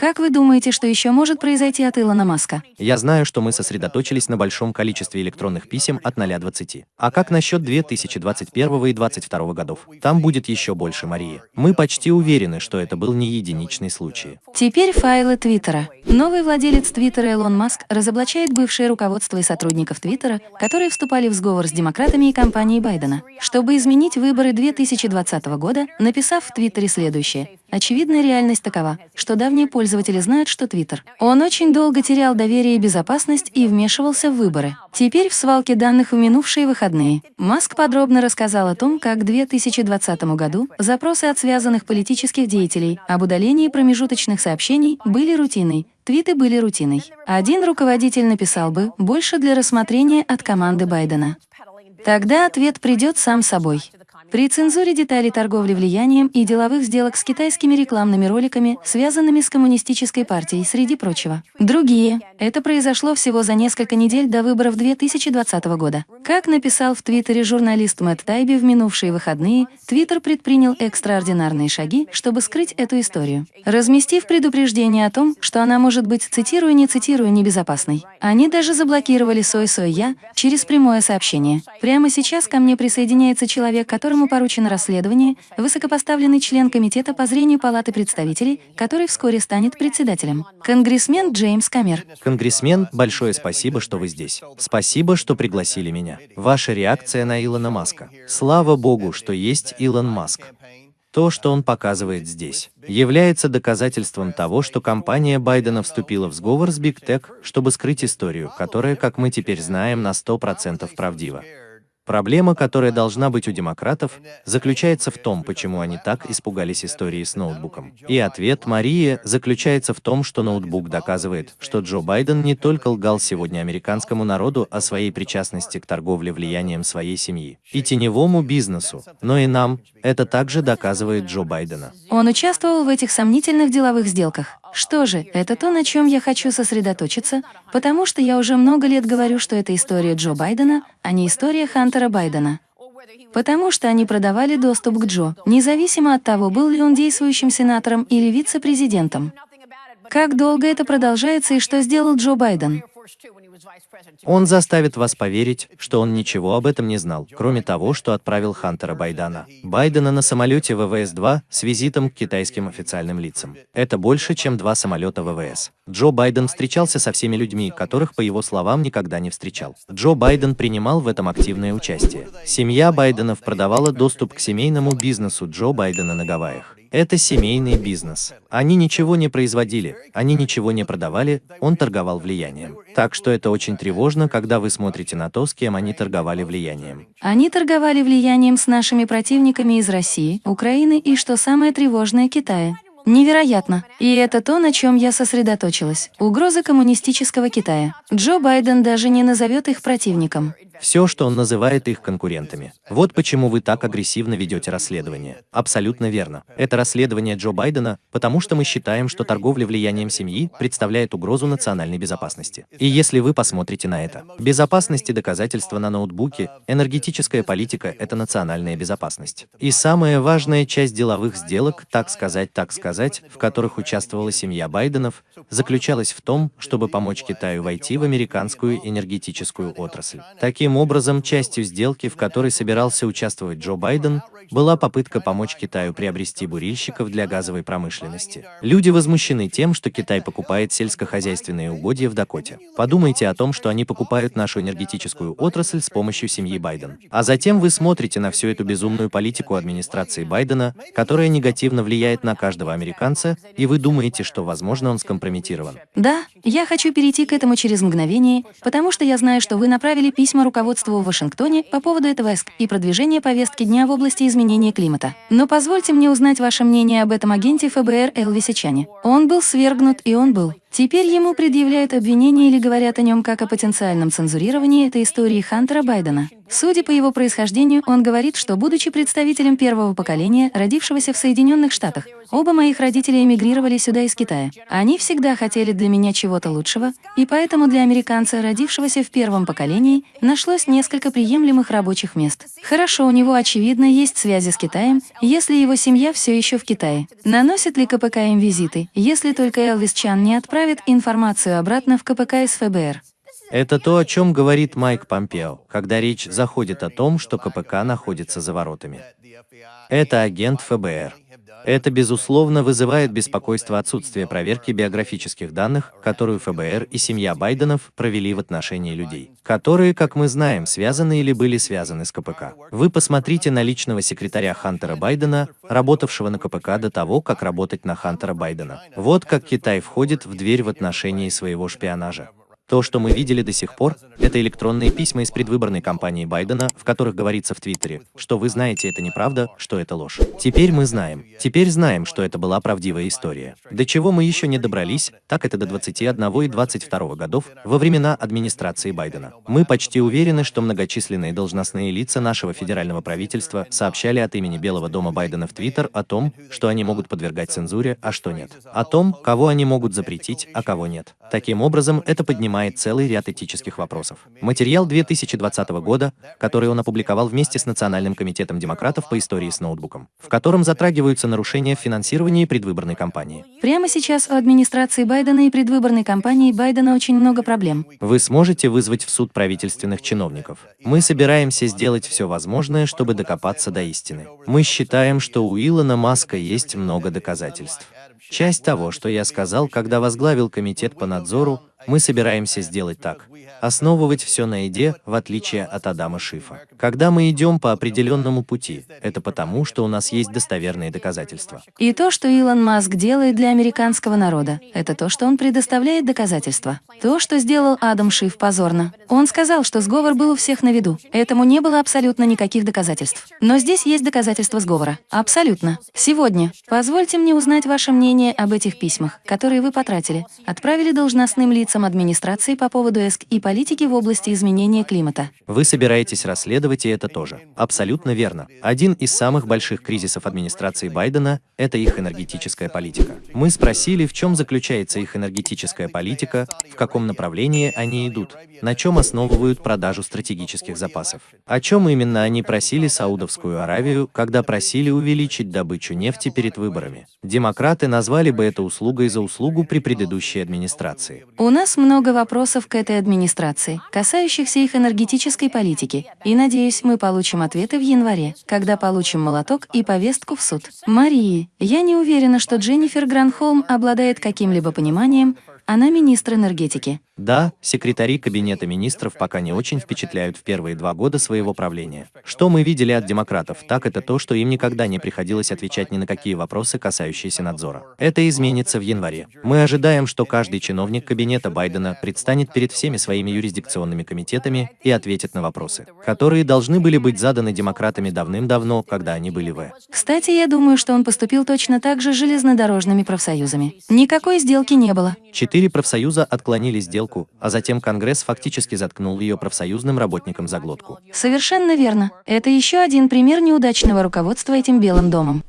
Как вы думаете, что еще может произойти от Илона Маска? Я знаю, что мы сосредоточились на большом количестве электронных писем от 0 20. А как насчет 2021 и 2022 годов? Там будет еще больше Марии. Мы почти уверены, что это был не единичный случай. Теперь файлы Твиттера. Новый владелец Твиттера Илон Маск разоблачает бывшее руководство и сотрудников Твиттера, которые вступали в сговор с демократами и компанией Байдена, чтобы изменить выборы 2020 года, написав в Твиттере следующее. Очевидная реальность такова, что давние пользователи знают, что Твиттер. Он очень долго терял доверие и безопасность и вмешивался в выборы. Теперь в свалке данных в минувшие выходные Маск подробно рассказал о том, как в 2020 году запросы от связанных политических деятелей об удалении промежуточных сообщений были рутиной, твиты были рутиной. Один руководитель написал бы «больше для рассмотрения от команды Байдена». Тогда ответ придет сам собой. При цензуре деталей торговли влиянием и деловых сделок с китайскими рекламными роликами, связанными с коммунистической партией, среди прочего. Другие. Это произошло всего за несколько недель до выборов 2020 года. Как написал в Твиттере журналист Мэтт Тайби в минувшие выходные, Твиттер предпринял экстраординарные шаги, чтобы скрыть эту историю. Разместив предупреждение о том, что она может быть, цитирую, не цитирую, небезопасной. Они даже заблокировали «Сой-Сой-Я» через прямое сообщение. Прямо сейчас ко мне присоединяется человек, которому которому поручено расследование, высокопоставленный член Комитета по зрению Палаты представителей, который вскоре станет председателем. Конгрессмен Джеймс Камер. Конгрессмен, большое спасибо, что вы здесь. Спасибо, что пригласили меня. Ваша реакция на Илона Маска. Слава богу, что есть Илон Маск. То, что он показывает здесь, является доказательством того, что компания Байдена вступила в сговор с Big Tech, чтобы скрыть историю, которая, как мы теперь знаем, на 100% правдива. Проблема, которая должна быть у демократов, заключается в том, почему они так испугались истории с ноутбуком. И ответ Марии заключается в том, что ноутбук доказывает, что Джо Байден не только лгал сегодня американскому народу о своей причастности к торговле влиянием своей семьи и теневому бизнесу, но и нам, это также доказывает Джо Байдена. Он участвовал в этих сомнительных деловых сделках. Что же, это то, на чем я хочу сосредоточиться, потому что я уже много лет говорю, что это история Джо Байдена, а не история Хантера Байдена. Потому что они продавали доступ к Джо, независимо от того, был ли он действующим сенатором или вице-президентом. Как долго это продолжается и что сделал Джо Байден? Он заставит вас поверить, что он ничего об этом не знал, кроме того, что отправил Хантера Байдена. Байдена на самолете ВВС-2 с визитом к китайским официальным лицам. Это больше, чем два самолета ВВС. Джо Байден встречался со всеми людьми, которых, по его словам, никогда не встречал. Джо Байден принимал в этом активное участие. Семья Байденов продавала доступ к семейному бизнесу Джо Байдена на Гавайях. Это семейный бизнес. Они ничего не производили, они ничего не продавали, он торговал влиянием. Так что это очень тревожно, когда вы смотрите на то, с кем они торговали влиянием. Они торговали влиянием с нашими противниками из России, Украины и, что самое тревожное, Китая. Невероятно. И это то, на чем я сосредоточилась. Угроза коммунистического Китая. Джо Байден даже не назовет их противником все, что он называет их конкурентами. Вот почему вы так агрессивно ведете расследование. Абсолютно верно. Это расследование Джо Байдена, потому что мы считаем, что торговля влиянием семьи представляет угрозу национальной безопасности. И если вы посмотрите на это, безопасность и доказательства на ноутбуке, энергетическая политика – это национальная безопасность. И самая важная часть деловых сделок, так сказать, так сказать, в которых участвовала семья Байденов, заключалась в том, чтобы помочь Китаю войти в американскую энергетическую отрасль. Таким Таким образом, частью сделки, в которой собирался участвовать Джо Байден, была попытка помочь Китаю приобрести бурильщиков для газовой промышленности. Люди возмущены тем, что Китай покупает сельскохозяйственные угодья в Дакоте. Подумайте о том, что они покупают нашу энергетическую отрасль с помощью семьи Байден. А затем вы смотрите на всю эту безумную политику администрации Байдена, которая негативно влияет на каждого американца, и вы думаете, что, возможно, он скомпрометирован. Да, я хочу перейти к этому через мгновение, потому что я знаю, что вы направили письма руководству в Вашингтоне по поводу этого и продвижения повестки дня в области изменения климата. Но позвольте мне узнать ваше мнение об этом агенте ФБР Элвисе Чане. Он был свергнут, и он был Теперь ему предъявляют обвинения или говорят о нем как о потенциальном цензурировании этой истории Хантера Байдена. Судя по его происхождению, он говорит, что, будучи представителем первого поколения, родившегося в Соединенных Штатах, оба моих родителя эмигрировали сюда из Китая. Они всегда хотели для меня чего-то лучшего, и поэтому для американца, родившегося в первом поколении, нашлось несколько приемлемых рабочих мест. Хорошо, у него, очевидно, есть связи с Китаем, если его семья все еще в Китае. Наносит ли КПК им визиты, если только Элвис Чан не отправит информацию обратно в КПК из ФБР? Это то, о чем говорит Майк Помпео, когда речь заходит о том, что КПК находится за воротами. Это агент ФБР. Это, безусловно, вызывает беспокойство отсутствия проверки биографических данных, которую ФБР и семья Байденов провели в отношении людей, которые, как мы знаем, связаны или были связаны с КПК. Вы посмотрите на личного секретаря Хантера Байдена, работавшего на КПК до того, как работать на Хантера Байдена. Вот как Китай входит в дверь в отношении своего шпионажа. То, что мы видели до сих пор, это электронные письма из предвыборной кампании Байдена, в которых говорится в Твиттере, что вы знаете это неправда, что это ложь. Теперь мы знаем. Теперь знаем, что это была правдивая история. До чего мы еще не добрались, так это до 21 и 22 годов, во времена администрации Байдена. Мы почти уверены, что многочисленные должностные лица нашего федерального правительства сообщали от имени Белого дома Байдена в Твиттер о том, что они могут подвергать цензуре, а что нет. О том, кого они могут запретить, а кого нет. Таким образом, это поднимает поднимает целый ряд этических вопросов. Материал 2020 года, который он опубликовал вместе с Национальным комитетом демократов по истории с ноутбуком, в котором затрагиваются нарушения в финансировании предвыборной кампании. Прямо сейчас у администрации Байдена и предвыборной кампании Байдена очень много проблем. Вы сможете вызвать в суд правительственных чиновников. Мы собираемся сделать все возможное, чтобы докопаться до истины. Мы считаем, что у Илона Маска есть много доказательств. Часть того, что я сказал, когда возглавил комитет по надзору, мы собираемся сделать так. Основывать все на еде, в отличие от Адама Шифа. Когда мы идем по определенному пути, это потому, что у нас есть достоверные доказательства. И то, что Илон Маск делает для американского народа, это то, что он предоставляет доказательства. То, что сделал Адам Шиф, позорно. Он сказал, что сговор был у всех на виду. Этому не было абсолютно никаких доказательств. Но здесь есть доказательства сговора. Абсолютно. Сегодня. Позвольте мне узнать ваше мнение об этих письмах, которые вы потратили, отправили должностным лицам администрации по поводу ЭСК и политики в области изменения климата. Вы собираетесь расследовать и это тоже. Абсолютно верно. Один из самых больших кризисов администрации Байдена – это их энергетическая политика. Мы спросили, в чем заключается их энергетическая политика, в каком направлении они идут, на чем основывают продажу стратегических запасов. О чем именно они просили Саудовскую Аравию, когда просили увеличить добычу нефти перед выборами. Демократы назвали бы это услугой за услугу при предыдущей администрации. У нас много вопросов к этой администрации, касающихся их энергетической политики, и, надеюсь, мы получим ответы в январе, когда получим молоток и повестку в суд. Марии, я не уверена, что Дженнифер Гранхолм обладает каким-либо пониманием, она министр энергетики. Да, секретари Кабинета министров пока не очень впечатляют в первые два года своего правления. Что мы видели от демократов, так это то, что им никогда не приходилось отвечать ни на какие вопросы, касающиеся надзора. Это изменится в январе. Мы ожидаем, что каждый чиновник Кабинета Байдена предстанет перед всеми своими юрисдикционными комитетами и ответит на вопросы, которые должны были быть заданы демократами давным-давно, когда они были в. Кстати, я думаю, что он поступил точно так же с железнодорожными профсоюзами. Никакой сделки не было. Четыре профсоюза отклонили сделку сделку, а затем Конгресс фактически заткнул ее профсоюзным работникам за глотку. Совершенно верно. Это еще один пример неудачного руководства этим Белым домом.